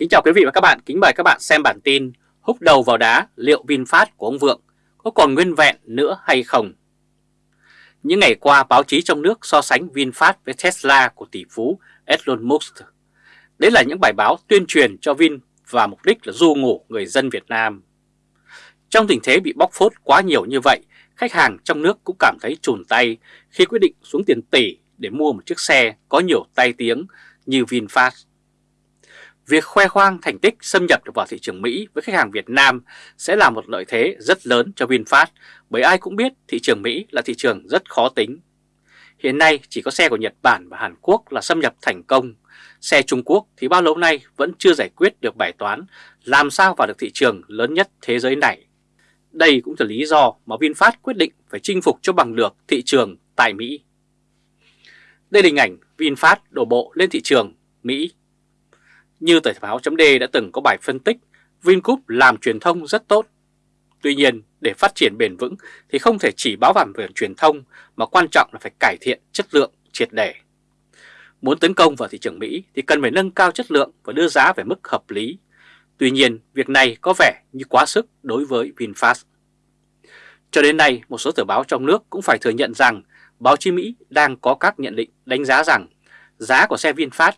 Kính chào quý vị và các bạn, kính mời các bạn xem bản tin Húc đầu vào đá liệu VinFast của ông Vượng có còn nguyên vẹn nữa hay không? Những ngày qua báo chí trong nước so sánh VinFast với Tesla của tỷ phú Elon Musk. Đấy là những bài báo tuyên truyền cho Vin và mục đích là du ngủ người dân Việt Nam. Trong tình thế bị bóc phốt quá nhiều như vậy, khách hàng trong nước cũng cảm thấy trùn tay khi quyết định xuống tiền tỷ để mua một chiếc xe có nhiều tai tiếng như VinFast. Việc khoe khoang thành tích xâm nhập được vào thị trường Mỹ với khách hàng Việt Nam sẽ là một lợi thế rất lớn cho VinFast, bởi ai cũng biết thị trường Mỹ là thị trường rất khó tính. Hiện nay, chỉ có xe của Nhật Bản và Hàn Quốc là xâm nhập thành công. Xe Trung Quốc thì bao lâu nay vẫn chưa giải quyết được bài toán làm sao vào được thị trường lớn nhất thế giới này. Đây cũng là lý do mà VinFast quyết định phải chinh phục cho bằng được thị trường tại Mỹ. Đây là hình ảnh VinFast đổ bộ lên thị trường Mỹ như tờ báo chấm đã từng có bài phân tích, Vingroup làm truyền thông rất tốt. Tuy nhiên, để phát triển bền vững thì không thể chỉ báo vàng về truyền thông mà quan trọng là phải cải thiện chất lượng triệt để. Muốn tấn công vào thị trường Mỹ thì cần phải nâng cao chất lượng và đưa giá về mức hợp lý. Tuy nhiên, việc này có vẻ như quá sức đối với VinFast. Cho đến nay, một số tờ báo trong nước cũng phải thừa nhận rằng báo chí Mỹ đang có các nhận định đánh giá rằng giá của xe VinFast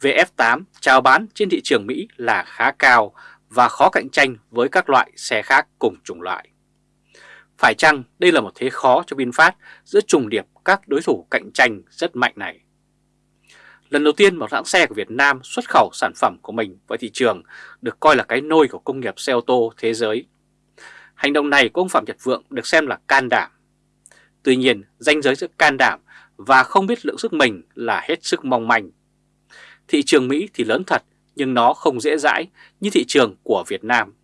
VF8 chào bán trên thị trường Mỹ là khá cao và khó cạnh tranh với các loại xe khác cùng chủng loại. Phải chăng đây là một thế khó cho VinFast giữa trùng điệp các đối thủ cạnh tranh rất mạnh này? Lần đầu tiên một hãng xe của Việt Nam xuất khẩu sản phẩm của mình vào thị trường được coi là cái nôi của công nghiệp xe ô tô thế giới. Hành động này của ông Phạm Nhật Vượng được xem là can đảm. Tuy nhiên, danh giới giữa can đảm và không biết lượng sức mình là hết sức mong manh Thị trường Mỹ thì lớn thật nhưng nó không dễ dãi như thị trường của Việt Nam.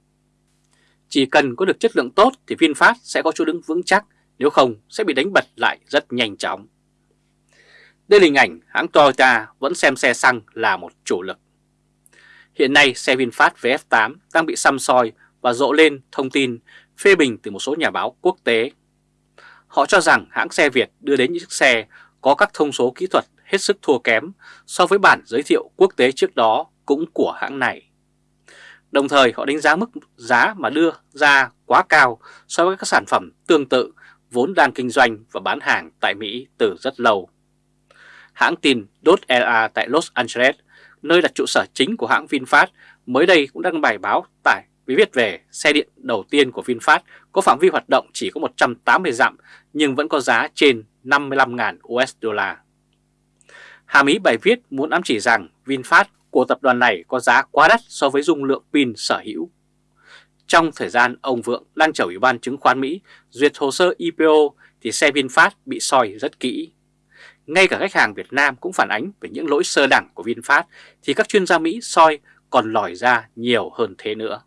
Chỉ cần có được chất lượng tốt thì VinFast sẽ có chỗ đứng vững chắc, nếu không sẽ bị đánh bật lại rất nhanh chóng. Đây là hình ảnh hãng Toyota vẫn xem xe xăng là một chủ lực. Hiện nay xe VinFast VF8 đang bị xăm soi và rộ lên thông tin phê bình từ một số nhà báo quốc tế. Họ cho rằng hãng xe Việt đưa đến những chiếc xe có các thông số kỹ thuật hết sức thua kém so với bản giới thiệu quốc tế trước đó cũng của hãng này. Đồng thời họ đánh giá mức giá mà đưa ra quá cao so với các sản phẩm tương tự vốn đang kinh doanh và bán hàng tại Mỹ từ rất lâu. Hãng tin DOT.LA tại Los Angeles, nơi đặt trụ sở chính của hãng VinFast, mới đây cũng đăng bài báo tải với viết về xe điện đầu tiên của VinFast có phạm vi hoạt động chỉ có 180 dặm nhưng vẫn có giá trên 55.000 USD. Hàm ý bài viết muốn ám chỉ rằng VinFast của tập đoàn này có giá quá đắt so với dung lượng pin sở hữu. Trong thời gian ông Vượng đang chở Ủy ban chứng khoán Mỹ duyệt hồ sơ IPO thì xe VinFast bị soi rất kỹ. Ngay cả khách hàng Việt Nam cũng phản ánh về những lỗi sơ đẳng của VinFast thì các chuyên gia Mỹ soi còn lòi ra nhiều hơn thế nữa.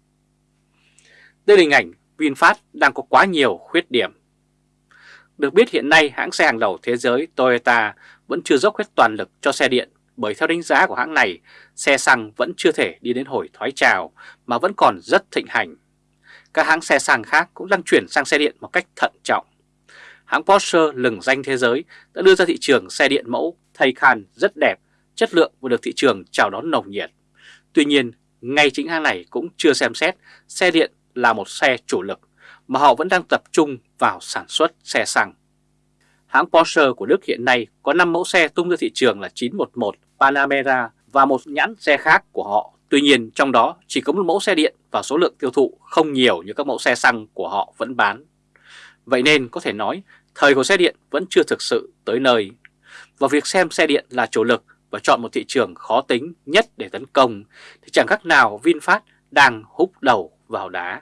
Đây là hình ảnh VinFast đang có quá nhiều khuyết điểm. Được biết hiện nay hãng xe hàng đầu thế giới Toyota vẫn chưa dốc hết toàn lực cho xe điện bởi theo đánh giá của hãng này, xe xăng vẫn chưa thể đi đến hồi thoái trào mà vẫn còn rất thịnh hành. Các hãng xe xăng khác cũng đang chuyển sang xe điện một cách thận trọng. Hãng Porsche lừng danh thế giới đã đưa ra thị trường xe điện mẫu Taycan rất đẹp, chất lượng và được thị trường chào đón nồng nhiệt. Tuy nhiên, ngay chính hãng này cũng chưa xem xét xe điện là một xe chủ lực mà họ vẫn đang tập trung vào sản xuất xe xăng. Hãng Porsche của Đức hiện nay có 5 mẫu xe tung ra thị trường là 911, Panamera và một nhãn xe khác của họ. Tuy nhiên trong đó chỉ có một mẫu xe điện và số lượng tiêu thụ không nhiều như các mẫu xe xăng của họ vẫn bán. Vậy nên có thể nói thời của xe điện vẫn chưa thực sự tới nơi. Và việc xem xe điện là chủ lực và chọn một thị trường khó tính nhất để tấn công thì chẳng khác nào VinFast đang húc đầu vào đá.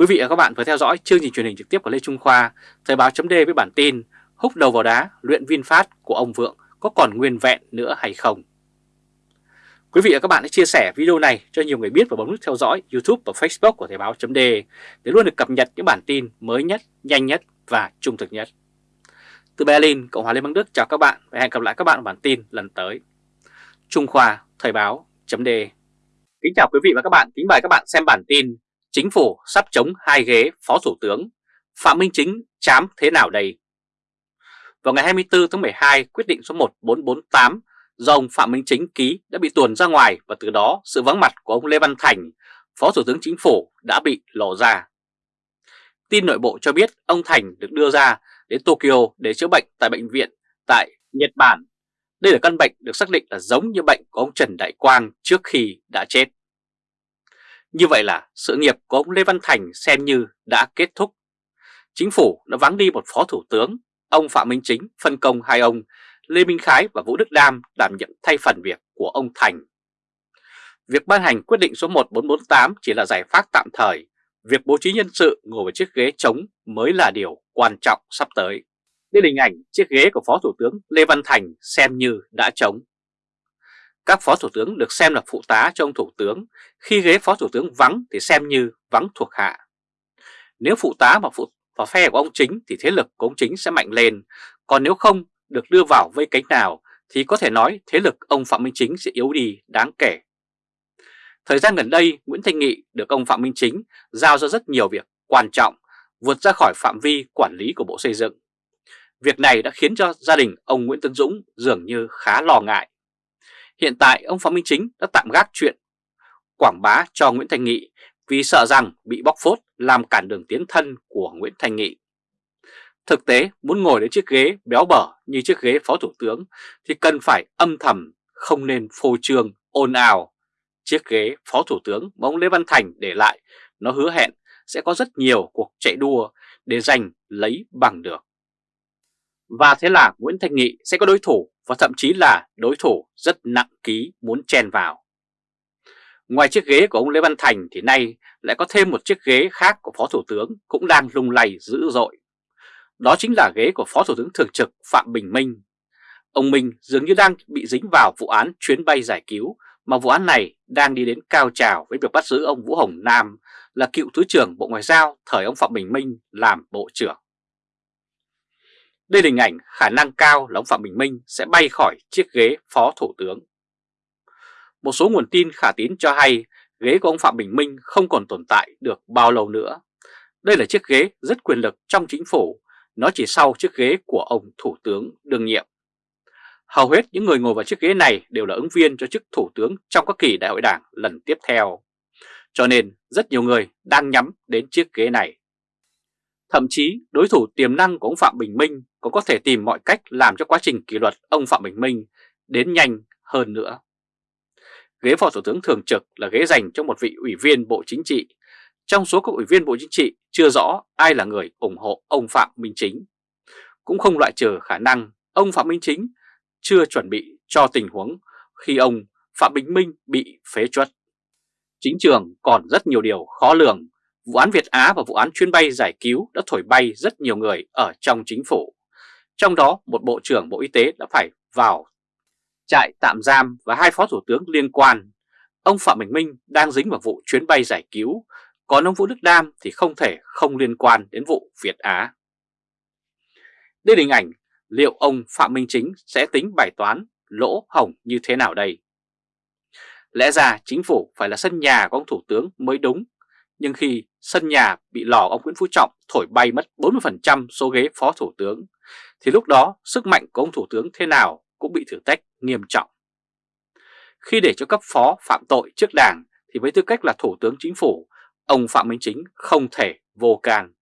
Quý vị và các bạn vừa theo dõi chương trình truyền hình trực tiếp của Lê Trung Khoa, Thời báo chấm với bản tin húc đầu vào đá luyện VinFast của ông Vượng có còn nguyên vẹn nữa hay không? Quý vị và các bạn hãy chia sẻ video này cho nhiều người biết và bấm nút theo dõi YouTube và Facebook của Thời báo chấm để luôn được cập nhật những bản tin mới nhất, nhanh nhất và trung thực nhất. Từ Berlin, Cộng hòa Liên bang Đức chào các bạn và hẹn gặp lại các bạn ở bản tin lần tới. Trung Khoa, Thời báo chấm Kính chào quý vị và các bạn, kính mời các bạn xem bản tin Chính phủ sắp chống hai ghế Phó Thủ tướng, Phạm Minh Chính chám thế nào đây? Vào ngày 24 tháng 12, quyết định số 1448 do ông Phạm Minh Chính ký đã bị tuồn ra ngoài và từ đó sự vắng mặt của ông Lê Văn Thành, Phó Thủ tướng Chính phủ đã bị lộ ra. Tin nội bộ cho biết ông Thành được đưa ra đến Tokyo để chữa bệnh tại bệnh viện tại Nhật Bản. Đây là căn bệnh được xác định là giống như bệnh của ông Trần Đại Quang trước khi đã chết. Như vậy là sự nghiệp của ông Lê Văn Thành xem như đã kết thúc. Chính phủ đã vắng đi một phó thủ tướng, ông Phạm Minh Chính phân công hai ông Lê Minh Khái và Vũ Đức Đam đảm nhận thay phần việc của ông Thành. Việc ban hành quyết định số 1448 chỉ là giải pháp tạm thời, việc bố trí nhân sự ngồi vào chiếc ghế trống mới là điều quan trọng sắp tới. Đây là hình ảnh chiếc ghế của Phó Thủ tướng Lê Văn Thành xem như đã trống. Các Phó Thủ tướng được xem là phụ tá cho ông Thủ tướng, khi ghế Phó Thủ tướng vắng thì xem như vắng thuộc hạ. Nếu phụ tá mà phụ vào phe của ông Chính thì thế lực của ông Chính sẽ mạnh lên, còn nếu không được đưa vào vây cánh nào thì có thể nói thế lực ông Phạm Minh Chính sẽ yếu đi đáng kể. Thời gian gần đây, Nguyễn Thanh Nghị được ông Phạm Minh Chính giao ra rất nhiều việc quan trọng, vượt ra khỏi phạm vi quản lý của Bộ Xây dựng. Việc này đã khiến cho gia đình ông Nguyễn Tân Dũng dường như khá lo ngại. Hiện tại ông Phạm Minh Chính đã tạm gác chuyện quảng bá cho Nguyễn Thành Nghị vì sợ rằng bị bóc phốt làm cản đường tiến thân của Nguyễn Thành Nghị. Thực tế muốn ngồi đến chiếc ghế béo bở như chiếc ghế phó thủ tướng thì cần phải âm thầm, không nên phô trương, ồn ào. Chiếc ghế phó thủ tướng mà ông Lê Văn Thành để lại nó hứa hẹn sẽ có rất nhiều cuộc chạy đua để giành lấy bằng được. Và thế là Nguyễn Thành Nghị sẽ có đối thủ và thậm chí là đối thủ rất nặng ký muốn chen vào. Ngoài chiếc ghế của ông Lê Văn Thành thì nay lại có thêm một chiếc ghế khác của Phó Thủ tướng cũng đang lung lay dữ dội. Đó chính là ghế của Phó Thủ tướng Thường trực Phạm Bình Minh. Ông Minh dường như đang bị dính vào vụ án chuyến bay giải cứu, mà vụ án này đang đi đến cao trào với việc bắt giữ ông Vũ Hồng Nam là cựu Thứ trưởng Bộ Ngoại giao thời ông Phạm Bình Minh làm Bộ trưởng. Đây là hình ảnh khả năng cao là ông Phạm Bình Minh sẽ bay khỏi chiếc ghế Phó Thủ tướng. Một số nguồn tin khả tín cho hay ghế của ông Phạm Bình Minh không còn tồn tại được bao lâu nữa. Đây là chiếc ghế rất quyền lực trong chính phủ, nó chỉ sau chiếc ghế của ông Thủ tướng đương nhiệm. Hầu hết những người ngồi vào chiếc ghế này đều là ứng viên cho chức Thủ tướng trong các kỳ đại hội đảng lần tiếp theo. Cho nên rất nhiều người đang nhắm đến chiếc ghế này. Thậm chí, đối thủ tiềm năng của ông Phạm Bình Minh cũng có thể tìm mọi cách làm cho quá trình kỷ luật ông Phạm Bình Minh đến nhanh hơn nữa. Ghế Phó Thủ tướng Thường trực là ghế dành cho một vị ủy viên Bộ Chính trị. Trong số các ủy viên Bộ Chính trị, chưa rõ ai là người ủng hộ ông Phạm Minh Chính. Cũng không loại trừ khả năng ông Phạm Minh Chính chưa chuẩn bị cho tình huống khi ông Phạm Bình Minh bị phế truất. Chính trường còn rất nhiều điều khó lường. Vụ án Việt Á và vụ án chuyến bay giải cứu đã thổi bay rất nhiều người ở trong chính phủ. Trong đó một Bộ trưởng Bộ Y tế đã phải vào trại tạm giam và hai phó thủ tướng liên quan. Ông Phạm Bình Minh đang dính vào vụ chuyến bay giải cứu, còn ông Vũ Đức Đam thì không thể không liên quan đến vụ Việt Á. Đây là hình ảnh liệu ông Phạm Minh Chính sẽ tính bài toán lỗ hồng như thế nào đây? Lẽ ra chính phủ phải là sân nhà của ông Thủ tướng mới đúng, nhưng khi sân nhà bị lò ông Nguyễn Phú Trọng thổi bay mất 40% số ghế phó thủ tướng, thì lúc đó sức mạnh của ông Thủ tướng thế nào cũng bị thử thách nghiêm trọng. Khi để cho cấp phó phạm tội trước đảng thì với tư cách là Thủ tướng Chính phủ, ông Phạm Minh Chính không thể vô can.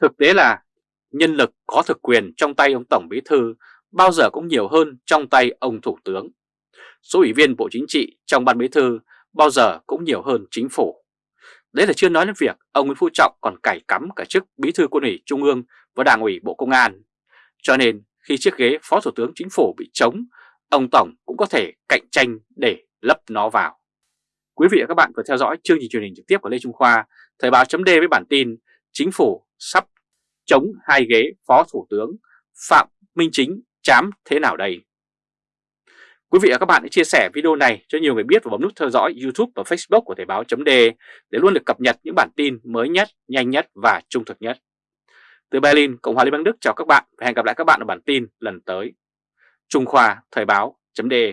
Thực tế là nhân lực có thực quyền trong tay ông Tổng Bí Thư bao giờ cũng nhiều hơn trong tay ông Thủ tướng. Số ủy viên Bộ Chính trị trong Ban Bí Thư bao giờ cũng nhiều hơn chính phủ. Đấy là chưa nói đến việc ông Nguyễn Phú Trọng còn cải cắm cả chức Bí Thư Quân ủy Trung ương và Đảng ủy Bộ Công an. Cho nên khi chiếc ghế Phó Thủ tướng Chính phủ bị trống, ông Tổng cũng có thể cạnh tranh để lấp nó vào. Quý vị và các bạn vừa theo dõi chương trình truyền hình trực tiếp của Lê Trung Khoa, Thời báo chấm với bản tin Chính phủ sắp chống hai ghế Phó Thủ tướng Phạm Minh Chính chám thế nào đây? Quý vị và các bạn hãy chia sẻ video này cho nhiều người biết và bấm nút theo dõi YouTube và Facebook của Thời báo .de để luôn được cập nhật những bản tin mới nhất, nhanh nhất và trung thực nhất. Từ Berlin, Cộng hòa Liên bang Đức chào các bạn và hẹn gặp lại các bạn ở bản tin lần tới. Trung Khoa Thời báo .de.